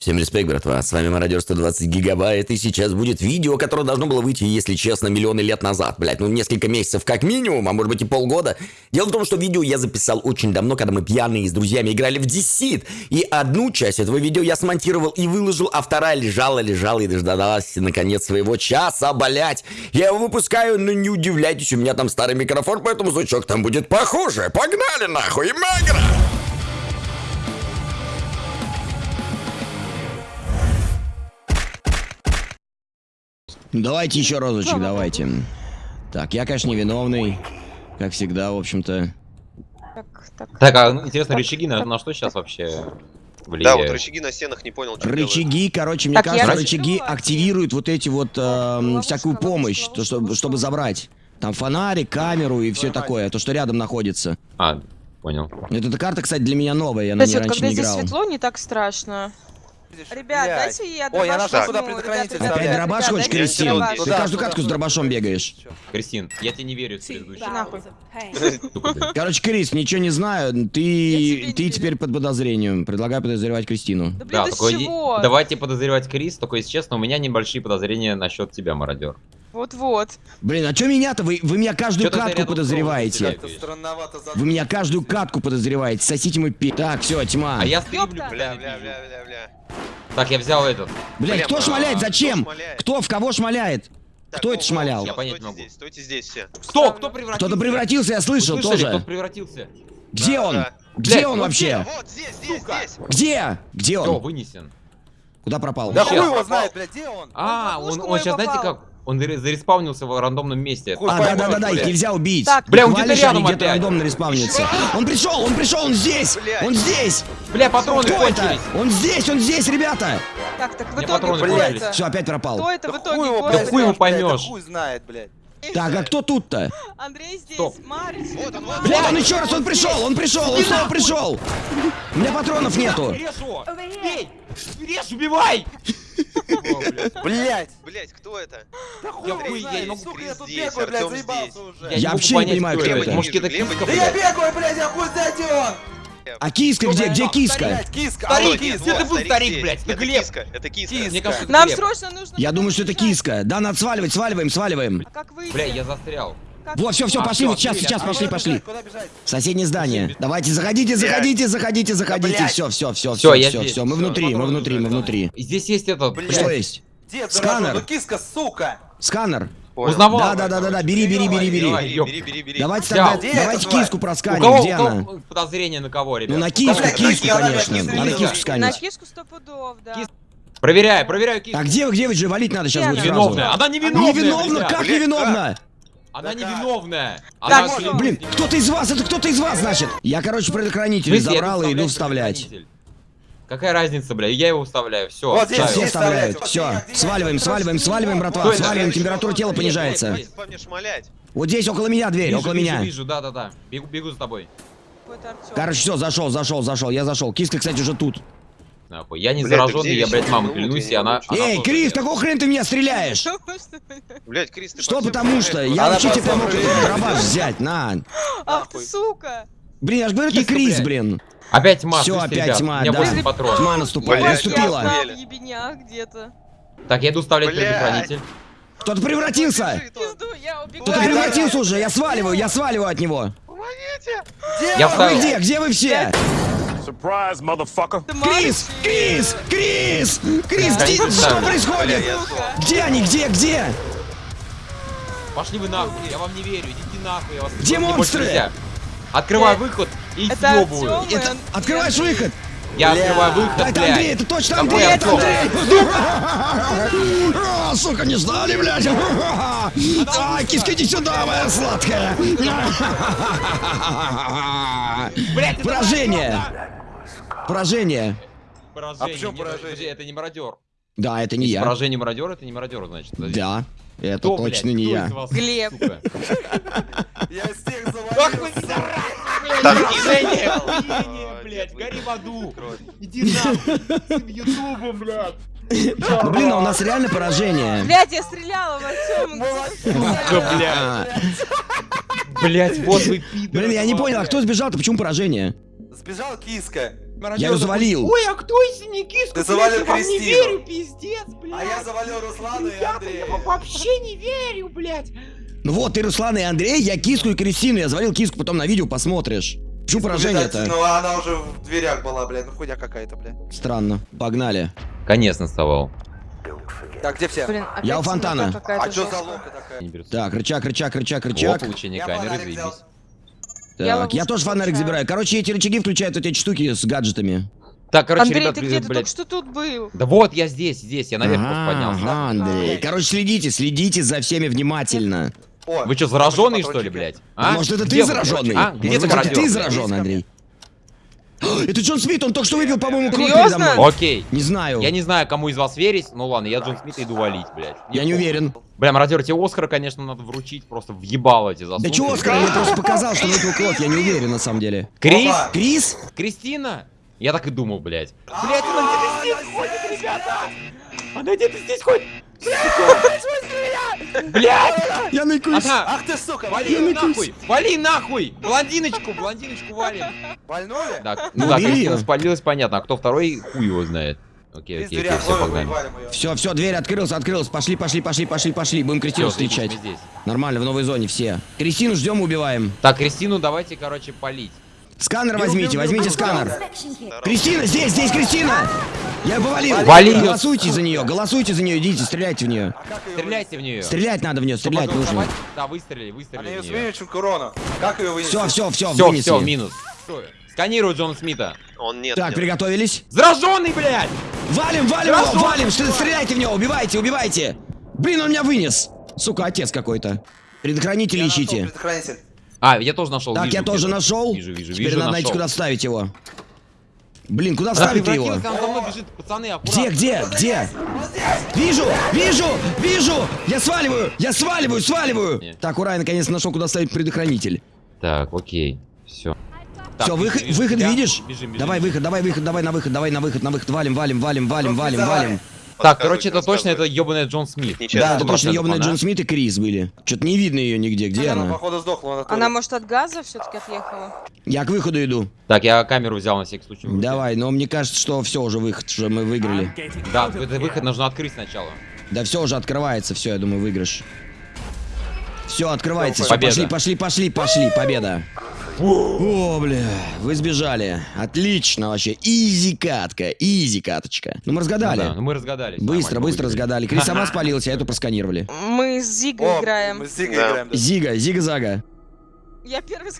Всем респект, братва, с вами Мародер 120 Гигабайт, и сейчас будет видео, которое должно было выйти, если честно, миллионы лет назад, блять, ну несколько месяцев как минимум, а может быть и полгода. Дело в том, что видео я записал очень давно, когда мы пьяные с друзьями играли в Десит, и одну часть этого видео я смонтировал и выложил, а вторая лежала, лежала и дождалась наконец своего часа, блять. Я его выпускаю, но не удивляйтесь, у меня там старый микрофон, поэтому звучок там будет похуже. Погнали нахуй, магра! Давайте еще разочек, давайте. Так, я, конечно, невиновный. Как всегда, в общем-то. Так, так. Так, а ну, интересно, рычаги на, на что сейчас вообще Да, влияют? вот рычаги на стенах не понял, что Рычаги, короче, мне Так, кажется, рычаги решила. активируют вот эти вот эм, ловушка, всякую ловушка, помощь, то, ловушка, чтобы, ловушка. чтобы забрать. Там фонарик, камеру и все такое, то, что рядом находится. А, понял. Эта карта, кстати, для меня новая, я на ней вот раньше когда не здесь играл. светло, не так страшно. Ребят, Блядь. дайте я Ой, я дробаш нашел, куда предохранитель Опять ребят, дробаш ребят, хочешь, дайте Кристин? дробаш. Ты Туда, каждую туда, катку с дробашом бегаешь. Кристин, я тебе не верю в предыдущую. Нахуй. Короче, Крис, ничего не знаю, Я тебе ты, не ты верю. теперь под подозрением. Предлагаю подозревать Кристину. Да блин, Да, да с не- чего? давайте подозревать Крис, только если честно, у меня небольшие подозрения насчет тебя, мародер. Вот-вот. Блин, а что меня-то? Вы, вы меня каждую катку подозреваете. Вы меня каждую катку подозреваете. Сосите мой пи... Так, все, тьма. А я стриблю. Бля, бля, бля, бля, бля. Так, я взял этот. Блять, Бля, кто шмаляет? кто Зачем? Кто в кого шмаляет? Так, Кто это шмалял? Я понять могу. здесь, стойте здесь все. Кто? Кто превратился? Кто-то превратился, я слышал Вы слышали, тоже. кто превратился? Где Да, он? да. Где Блядь, он вообще? Вот здесь, здесь, Сука. здесь. Где? Где он? вынесен. Куда пропал? Да хуй его знает, блядь, где он? А, он, он сейчас, знаете как? Он ре- зареспаунился в рандомном месте. А, поймешь, да-да-да, их блядь. нельзя убить. Так. Бля, он где-то рядом где-то опять. рандомно респавнится. Он пришел, он пришел, он здесь! Блядь. Он здесь! Бля, патроны Кто это? кончились. Он здесь, он здесь, ребята! Так, так, в итоге это? Все, опять пропал. Кто это Да в итоге? блядь, это? хуй его блядь, поймешь. да Хуй знает, блядь. Так, а кто тут-то? Андрей здесь, Стоп. Марис. Вот он, вот. Вот он еще раз, он пришел, он пришел, он снова пришел! У меня патронов нету. Бей! Режь, убивай! Блядь! Блять, кто это? Да хуй Я не могу сука, я тут бегаю, блядь, заебался уже. Я вообще не понимаю, кто это. Может, это киска, Да я бегаю, блядь, я хуй знает, где он! А киска где? Где киска? Киска! Старик, алло, кис, кис- где ты был, старик блядь? Это Это киска, это киска. Это Нам срочно нужно... Я думаю, что это киска. Да, надо сваливать, сваливаем, сваливаем. А как? Бля, я застрял. Вот, все, все, А, пошли, вот сейчас, сейчас, А пошли, пошли. Соседнее здание. Давайте, заходите, заходите, заходите, заходите. Все, все, все, все, я все, все. Мы внутри, мы внутри, мы внутри. Здесь есть этот... Блядь. Что есть? Дед, Сканер. ну киска, сука! Сканер. Узнавал. Да, да, да, да, да, бери, бери, бери, бери. Давай, Бери, ёп. бери, бери, бери. Давайте тогда, давайте киску просканим. кого, Где она? подозрение на кого, ребят? Ну на киску, киску, конечно. Надо на киску киску. На сканить. киску сто пудов, да. Кис- Проверяй, проверяю киску. А где вы, где вы же валить надо сейчас будет она? Невиновная. Невиновна, друзья. как Блядь, невиновна? Она Да невиновная. Так, Она клянусь, Блин, кто-то из вас, это кто-то из вас, значит. Я, короче, предохранитель смысле, я забрал и иду вставлять. Какая разница, бля? Я его вставляю. Все. Вот здесь, Все вставляют. Все, сваливаем, сваливаем, сваливаем, братва. Это? Сваливаем, температура тела понижается. Вот здесь около меня дверь, Вижу, около вижу, меня. Вижу, да, да, да. Бегу, бегу за тобой. Короче, все, зашел, зашел, зашел, я зашел. Киска, кстати, уже тут. Нахуй. Я не Блядь, ты зараженный, я, блядь, маму Ну, клянусь, ты и она... Эй, Крис, какого хрена ты меня стреляешь? Блять, Крис, ты Что потому что? стреляешь, Я вообще тебе помог дробаш взять, на. Ах ты, сука. Блин, я же говорю, это Киска, Крис, блядь. блин. Опять тьма, Всё, слышите, опять тьма, У меня да. 8 патронов. Тьма наступает, Блядь, наступила. Где-то. Так, я иду вставлять Блядь. предохранитель. Кто-то превратился. Кто-то превратился уже, я сваливаю, я сваливаю от него. Помогите! Где Я? Вы вставил. где? Где вы все? Surprise, motherfucker. Крис! Крис! Крис! Крис, Да, где- что происходит? Где они? Где? Где? Пошли вы нахуй, я вам не верю, идите нахуй, я вас Где монстры? Открывай Э, выход и съебываю. Открываешь выход? Я Бля. открываю выход, это блядь. Андрей, это точно Андрей, это? Андрей! Сука, не ждали, блядь! А, киска, иди сюда, моя сладкая! Блядь, Поражение! Поражение! да. Поражение. А почему поражение? это не мародер. Да, это не Если я. Поражение мародер, это не мародер, значит. подожди. Да, это Кто, точно блядь, не я. вас, Глеб. Я всех завалил. блядь, Так, охуение, гори в аду. Иди нахуй, с ютубом, блядь. Ну, блин, а у нас реально поражение. Блядь, я стреляла в Артёма. Сука, блядь. Блядь, вот вы пидоры. Блин, я не понял, а кто сбежал-то? Почему поражение? Сбежал киска. Я ее завалил. Ой, а кто из них киску? Ты блядь, завалил я вам не Кристину. верю, пиздец, блядь. А я завалил Руслану и Я Андрея. вам вообще не верю, блядь. Ну вот, ты Руслан и Андрей, я киску и Кристину. Я завалил киску, потом на видео посмотришь. Что поражение-то? Ну она уже в дверях была, блядь. Ну хуйня какая-то, блядь. Странно. Погнали. Конец наставал. Так, где все? Блин, Я у фонтана. А что за лока такая? Так, рычаг, рычаг, рычаг, О, рычаг. получение Я камеры, заебись. Я Так, ловушку я тоже фонарик включаю. забираю. Короче, эти рычаги включают вот эти штуки с гаджетами. Так, короче, Андрей, ребят, ты блядь, где? Ты только блядь. что тут был. Да вот, я здесь, здесь, я наверх Ага, поднялся. ага, Андрей. Короче, следите, следите за всеми внимательно. О, Вы что, зараженные, что ли, блядь? А может, это Где ты зараженный? А? Может Где ты это ты зараженный, Андрей? Это Джон Смит, он только что выпил, по-моему, кровь передо Серьезно? мной. Окей. Не знаю. Я не знаю, кому из вас верить, ну ладно, я Джон Смит иду валить, блядь. Я не уверен. Бля, мародер, тебе Оскара, конечно, надо вручить, просто въебало эти Да засунуть. чего, Оскар, я просто показал, что выпил кровь, я не уверен на самом деле. Крис? Крис? Кристина? Я так и думал, блядь. Блядь, она где-то здесь ходит, ребята! Она где-то здесь ходит! Блядь! Я накусь. Она! Ах ты, сука, Вали нахуй! Вали нахуй! Блондиночку, блондиночку валим! Вальнули? Так, Ну, ну да, убери Кристина спалилась, понятно, а кто второй, хуй его знает. Окей, окей, окей, все, погнали. Все, все, дверь открылась, открылась. Пошли, пошли, пошли, пошли, пошли. Будем Кристину встречать. Нормально, в новой зоне все. Кристину ждем, убиваем. Так, Кристину давайте, короче, полить. Сканер возьмите, возьмите сканер. Кристина, здесь, здесь Кристина! Я повалил. Вали. Голосуйте за нее, голосуйте за нее, идите, стреляйте в нее. Ее Стреляйте в нее. Стрелять надо в нее, стрелять нужно. Да, выстрелили, Она выстрелили ее в с нее. меньшим к урону. Как ее вынести? Все, все, все, Все, вынесли. все, минус. Сканирую Джона Смита. Он нет. Так, нет. приготовились. Зараженный, блядь! Валим, валим его, валим, Стр- стреляйте в него, убивайте, убивайте. Блин, он меня вынес. Сука, отец какой-то. Предохранитель ищите. предохранитель. А, я тоже нашел. Так, вижу я тоже где-то. нашел. Вижу, вижу, Теперь вижу, надо найти, нашел. куда вставить его. Блин, куда Она вставить его? бежит, пацаны. Где, где, где? Вижу, вижу, вижу! Я сваливаю, я сваливаю, сваливаю! Нет. Так, ура, я наконец нашел, куда ставить предохранитель. Так, окей, все. Все, выход, выход видишь? Бежим, бежим. Давай выход, давай выход, давай на выход, давай на выход, на выход, валим, валим, валим, валим, валим, валим. Так, короче, это точно, это ебаный Джон Смит. Да, это точно 100% ебаный она. Джон Смит и Крис были. Что-то не видно ее нигде, где Она, она? походу, сдохла. Она, Она, может, от газа все-таки отъехала? Я к выходу иду. Так, я камеру взял на всякий случай. Давай, но мне кажется, что все уже выход, что мы выиграли. Да, это выход нужно открыть сначала. Да все уже открывается, все, я думаю, выигрыш. Все, открывается, все, Победа. пошли, пошли, пошли, пошли, победа. О, бля, вы сбежали. Отлично вообще. Изи катка, изи каточка. Ну мы разгадали. Ну да, ну мы разгадались. Быстро, быстро разгадали. Крис сама спалилась, а эту просканировали. Мы с Зигой О, играем. Мы с Зигой Да. играем. да. Зига, зига-зага. Я первый.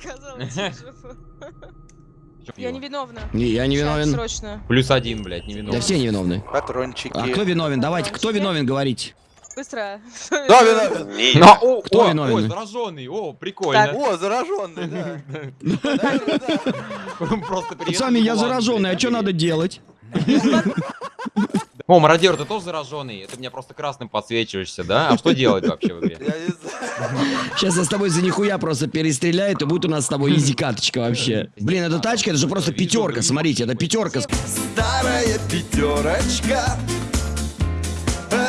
Чё Я невиновна. Не, я не Чат, виновен. Срочно. Плюс один, блядь, не виновен. Да все невиновны. Патрончики. А кто виновен? Давайте, кто виновен, говорите. Быстро. Да, виновен. Не, Ну, о, Кто о, виновен? Ой, зараженный, о, прикольно. О, зараженный, да. Просто. Пацаны, я зараженный, а что надо делать? О, мародер, ты тоже зараженный? Это меня просто красным подсвечиваешься, да? А что делать вообще в игре? Сейчас я с тобой за нихуя просто перестреляют, и будет у нас с тобой изи каточка вообще. Блин, эта тачка, это же просто пятерка, смотрите, это пятерка. Старая пятерочка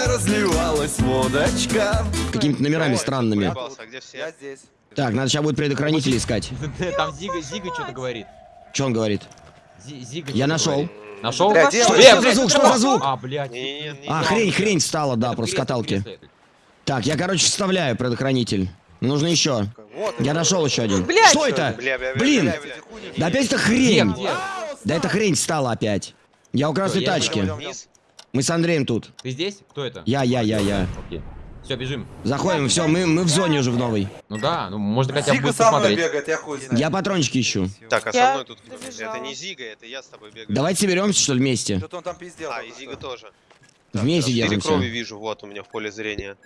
Разливалась водочка какими-то номерами Ой, странными. а Я здесь. Так, надо сейчас будет предохранитель искать. Там Зига, Зига что-то говорит. Что он говорит? Зи- Зига Я нашел. говорит. Нашел? Что, он? что за звук, что за звук? А, блядь. А, хрень, хрень встала, да, просто каталки. Так, я, короче, вставляю предохранитель. Нужно еще. Вот. Я нашел еще один. Блядь! Что это? Бля, бля, бля, Блин! бля, бля. Да опять это хрень. где? Да это хрень встала опять. Я у красной я тачки. Мы с Андреем тут. Ты здесь? Кто это? Я, я, я, я. Окей. Все, бежим. Заходим, все, мы, мы в зоне уже в новой. Ну да, ну можно хотя бы Зига со мной бегает, я хуй знаю. Я патрончики ищу. Так, а со мной тут. Это не Зига, это я с тобой бегаю. Давайте соберемся, что ли, вместе. Что-то он там пиздел. А, и Зига тоже. Вместе держимся. крови вижу, вот у меня в поле зрения.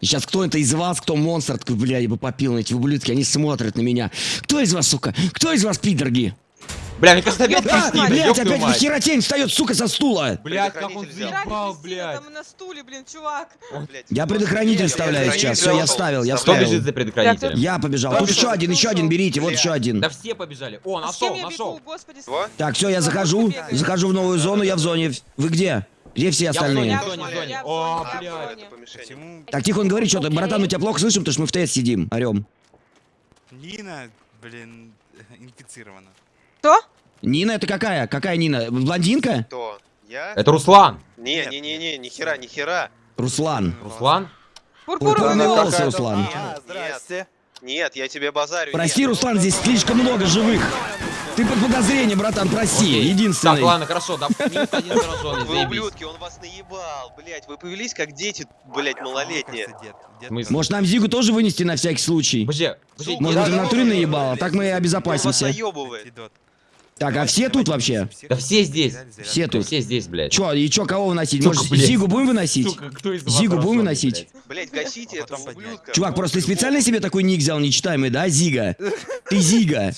Сейчас кто это из вас, кто монстр, бля, я бы попил на эти ублюдки, они смотрят на меня. Кто из вас, сука? Кто из вас, пидорги? Бля, мне кажется, опять А, Кристина, блядь, опять мать. нихера тень встает, сука, со стула. Блядь, как он заебал, блядь. там на стуле, блин, чувак. Я предохранитель Я вставляю сейчас, все, я взял. вставил, я Кто вставил. бежит за предохранителем? Я побежал. Тут еще один, еще один, берите, вот еще один. Да все побежали. О, А нашел, я нашел. Так, все, я захожу, захожу в новую зону, я в зоне. Вы где? Где все остальные? я в зоне, О, блядь. Так, тихо, он говорит что-то. Братан, мы тебя плохо слышим, потому что мы в тест сидим, орем. Нина, блин, инфицирована? Кто? Нина это какая? Какая Нина? Блондинка? Кто? Я? Это Руслан. Не, не, не, не, ни хера, ни хера. Руслан. Руслан? Пурпурный Пурпурный волос. Руслан. А, здрасте. Нет, я тебе базарю. Прости, нет. Руслан, здесь слишком много живых. Ты под подозрением, братан, прости. Так, Единственный. ладно, хорошо, да, минус один зараженный, Вы ублюдки, он вас наебал, блять. Вы повелись как дети, блять, малолетние. Может, нам Зигу тоже вынести на всякий случай? Подожди, Может, в натуре наебало? Так мы Он вас обезопасимся. наебывает. Так, а все тут вообще? Да все здесь. Все тут. Все здесь, блядь. Чё, и чё, кого выносить? Может. Зигу будем выносить? Сука, кто из вас Зигу будем выносить? блядь? Блять, гасите этого ублюдка. Чувак, просто ты специально себе такой ник взял нечитаемый, да, Зига? Ты Зига.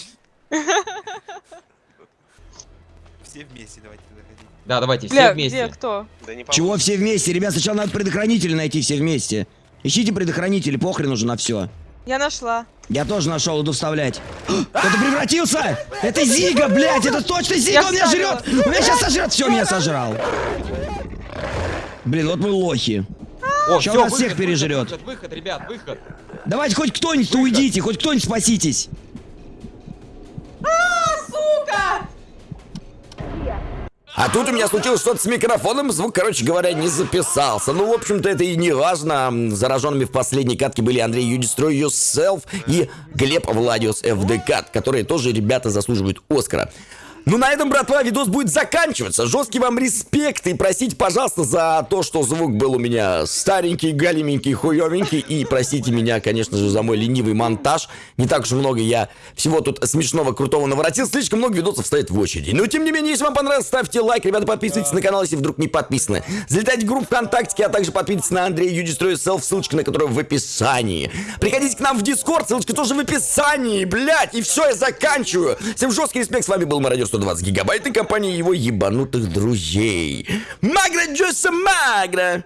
Все вместе давайте заходить. Да, давайте, все вместе. где, кто? Чего все вместе? Ребят, сначала надо предохранители найти все вместе. Ищите предохранители, похрен уже на все. Я нашла. Я тоже нашел, иду вставлять. Кто-то превратился! Это Зига, блядь, это точно Зига, Я он меня вставила. жрет! Он меня сейчас сожрет, все, меня сожрал. Блин, вот мы лохи. О, Ща всё, нас всех выход, пережрет. Выход, выход, ребят, выход. Давайте хоть кто-нибудь уйдите, хоть кто-нибудь спаситесь. А тут у меня случилось что-то с микрофоном, звук, короче говоря, не записался. Ну, в общем-то, это и не важно. Зараженными в последней катке были Андрей Destroy Yourself и Глеб Владиус FDK, которые тоже ребята заслуживают Оскара. Ну, на этом, братва, видос будет заканчиваться. Жесткий вам респект и простите, пожалуйста, за то, что звук был у меня старенький, галименький, хуевенький. И простите меня, конечно же, за мой ленивый монтаж. Не так уж много я всего тут смешного, крутого наворотил. Слишком много видосов стоит в очереди. Но, тем не менее, если вам понравилось, ставьте лайк. Ребята, подписывайтесь на канал, если вдруг не подписаны. Залетайте в группу ВКонтакте, а также подписывайтесь на Андрея Destroy Yourself, ссылочка на которую в описании. Приходите к нам в Дискорд, ссылочка тоже в описании, блядь. И все, я заканчиваю. Всем жесткий респект, с вами был Мародер 120 гигабайт и компания его ебанутых друзей. Магра Джоса Магра!